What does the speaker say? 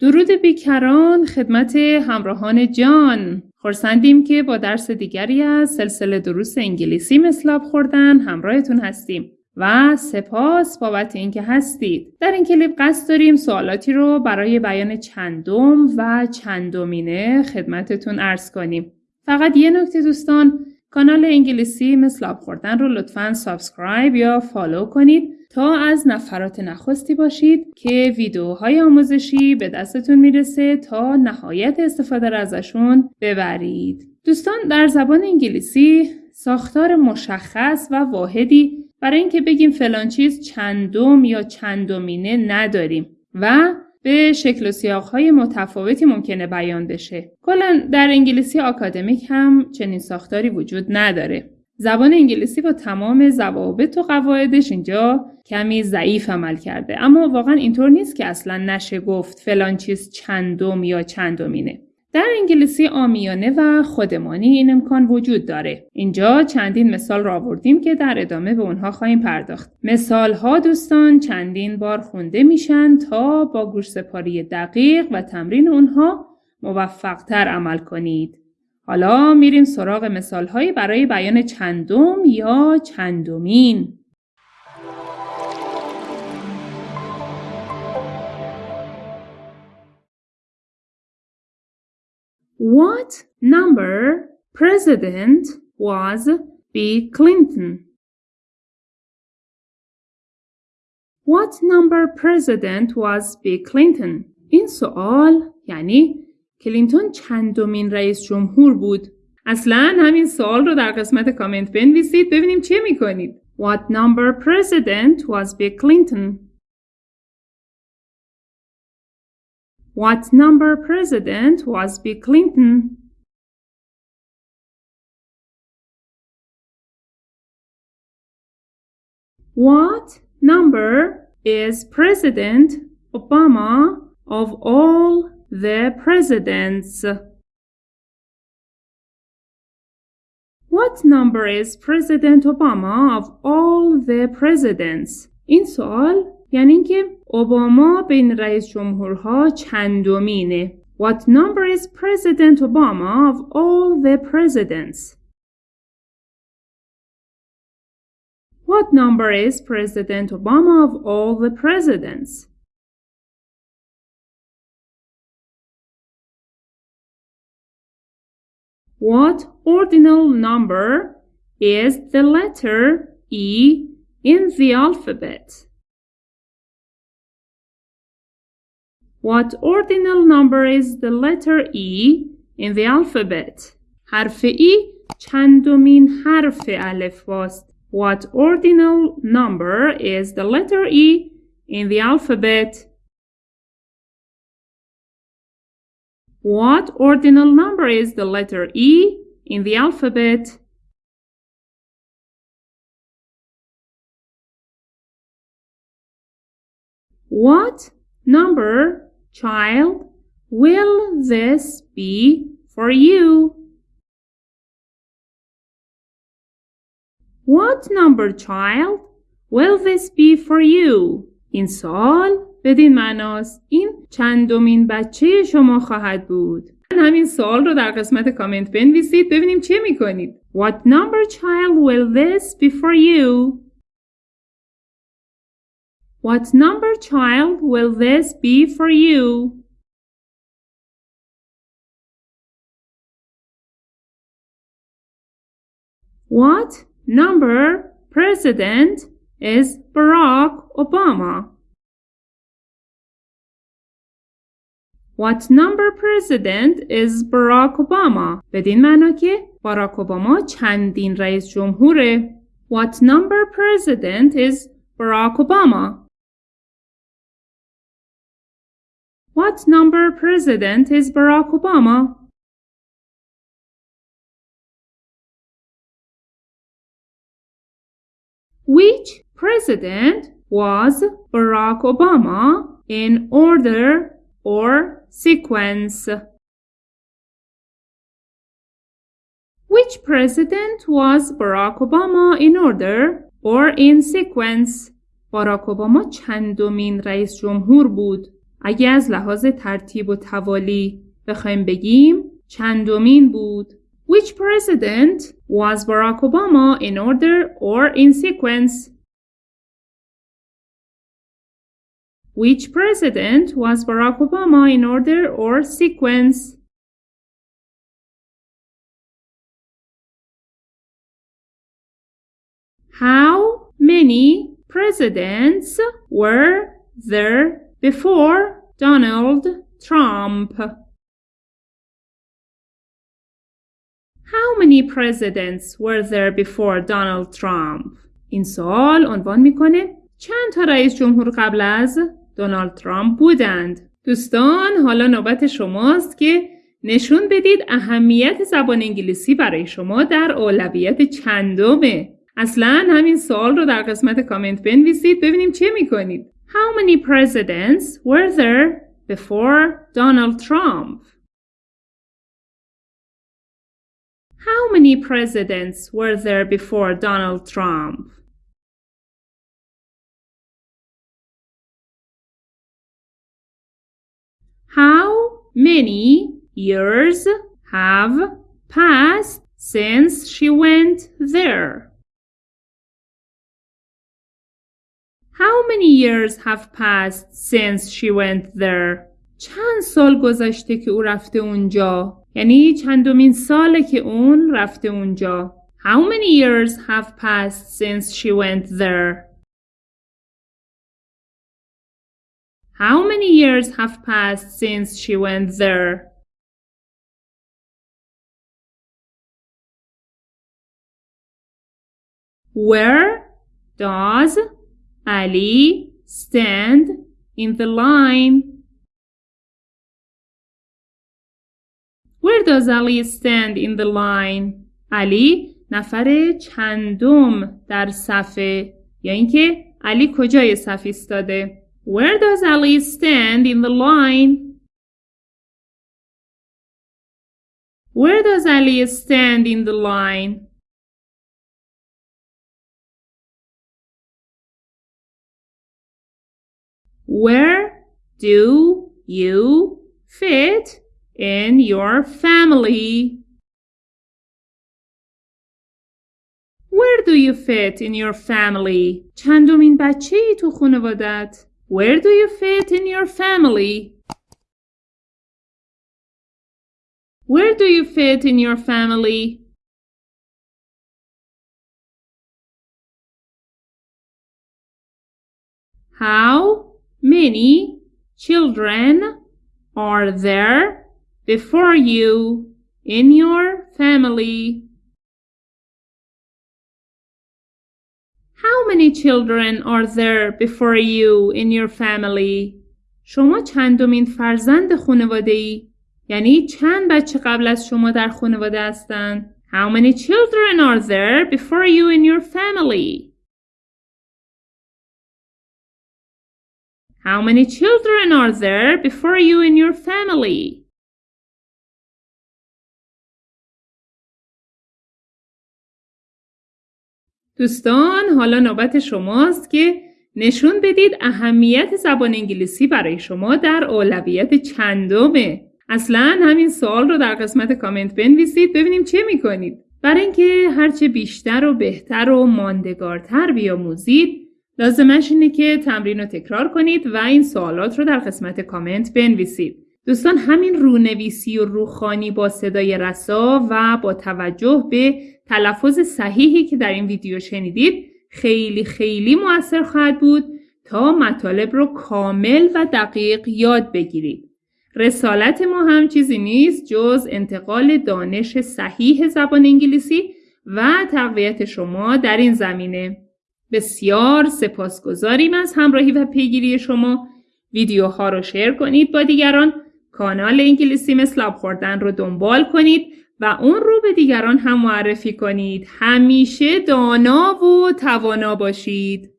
درود بیکران خدمت همراهان جان. خورسندیم که با درس دیگری از سلسله دروس انگلیسی مثلاب خوردن همراهتون هستیم و سپاس بابت اینکه هستید. در این کلیپ قصد داریم سوالاتی رو برای بیان چندم و چندمینه خدمتتون ارز کنیم. فقط یه نکته دوستان کانال انگلیسی مثل آب خوردن رو لطفا سابسکرایب یا فالو کنید. تا از نفرات نخستی باشید که ویدیوهای آموزشی به دستتون می‌رسه تا نهایت استفاده را ازشون ببرید. دوستان در زبان انگلیسی ساختار مشخص و واحدی برای اینکه بگیم فلان چیز چندم یا چندمینه نداریم و به شکل و سیاقهای متفاوتی ممکنه بیان بشه. کلا در انگلیسی آکادمیک هم چنین ساختاری وجود نداره. زبان انگلیسی با تمام ضوابط و قواعدش اینجا کمی ضعیف عمل کرده اما واقعا اینطور نیست که اصلا نشه گفت فلان چیز چندم یا چندمینه در انگلیسی آمیانه و خودمانی این امکان وجود داره. اینجا چندین مثال را آوردیم که در ادامه به اونها خواهیم پرداخت. مثال ها دوستان چندین بار خونده میشن تا با گوش سپاری دقیق و تمرین اونها موفقتر عمل کنید. حالا میریم سراغ مثال هایی برای بیان چندم یا چندمین. What number president was Bill Clinton? What number president was Bill Clinton? این سوال یعنی کلینتون چندمین رئیس جمهور بود؟ اصلا همین سوال رو در قسمت کامنت بنویسید ببینیم چه میکنید. What number president was Bill Clinton? What number president was Bill Clinton? What number is President Obama of all the presidents? What number is President Obama of all the presidents? این سوال یعنی اینکه اوباما بین رئیس جمهورها چندمینه What number is President Obama of all the presidents? What number is President Obama of all the presidents? What ordinal number is the letter E in the alphabet? What ordinal number is the letter E in the alphabet? حرف E چندمین حرف الف باست. What ordinal number is the letter E in the alphabet? What ordinal number is the letter E in the alphabet? What number, child, will this be for you? What number, child, will this be for you? In Sol, بدین معناست این چندمین بچه شما خواهد بود. همین سوال رو در قسمت کامنت بنویسید ببینیم چه میکنید. What number child will this be for you? What number child will this be for you? What number president is Barack Obama? What number president is Barack Obama? بدین معنا که باراک اوباما چندین رئیس جمهوره. What number president is Barack Obama? What number president is Barack Obama? Which president was Barack Obama in order or sequence? Which president was Barack Obama in order or in sequence? باراک اوباما چندمین رئیس جمهور بود؟ اگه از لحاظ ترتیب و توالی بخوایم بگیم چندمین بود Which president was Barack Obama in order or in sequence? Which president was Barack Obama in order or sequence? How many presidents were there before Donald Trump? How many presidents were there before Donald Trump? این سوال عنوان میکنه چند تا رئیس جمهور قبل از دونالد ترامپ بودند. دوستان حالا نوبت شماست که نشون بدید اهمیت زبان انگلیسی برای شما در اولویت چندمه. اصلا همین سوال رو در قسمت کامنت بنویسید ببینیم چه می‌کنید. How many presidents were there before Donald Trump? How many presidents were there before Donald Trump? How many years have passed since she went there? How many years have passed since she went there? چند سال گذشته که او رفته اونجا؟ یعنی چندمین ساله که اون رفته اونجا. How many years have passed since she went there? How many years have passed since she went there? Where does Ali stand in the line? Where does Ali stand in the line? علی نفر چندم در صفه یا اینکه علی کجای صف ایستاده Where does Ali stand in the line? Where does Ali stand in the line? Where do you fit in your family? Where do you fit in your family? چندمین بچه ای تو خانوادت؟ Where do you fit in your family? Where do you fit in your family? How many children are there before you in your family? many children are there before you in your family? شما چندمین فرزند خانواده ای؟ یعنی چند بچه قبل از شما در خانواده هستند؟ How many children are there before you in your family? How many children are there before you in your family? دوستان حالا نوبت شماست که نشون بدید اهمیت زبان انگلیسی برای شما در اولویت چندمه. اصلا همین سوال رو در قسمت کامنت بنویسید ببینیم چه می‌کنید. برای اینکه هرچه بیشتر و بهتر و ماندگارتر بیاموزید لازمش اینه که تمرین رو تکرار کنید و این سوالات رو در قسمت کامنت بنویسید. دوستان همین رونویسی و روخانی با صدای رسا و با توجه به تلفظ صحیحی که در این ویدیو شنیدید خیلی خیلی موثر خواهد بود تا مطالب رو کامل و دقیق یاد بگیرید. رسالت ما هم چیزی نیست جز انتقال دانش صحیح زبان انگلیسی و تقویت شما در این زمینه. بسیار سپاسگزاریم از همراهی و پیگیری شما. ویدیوها رو شیر کنید با دیگران کانال انگلیسی مثل آب خوردن رو دنبال کنید و اون رو به دیگران هم معرفی کنید. همیشه دانا و توانا باشید.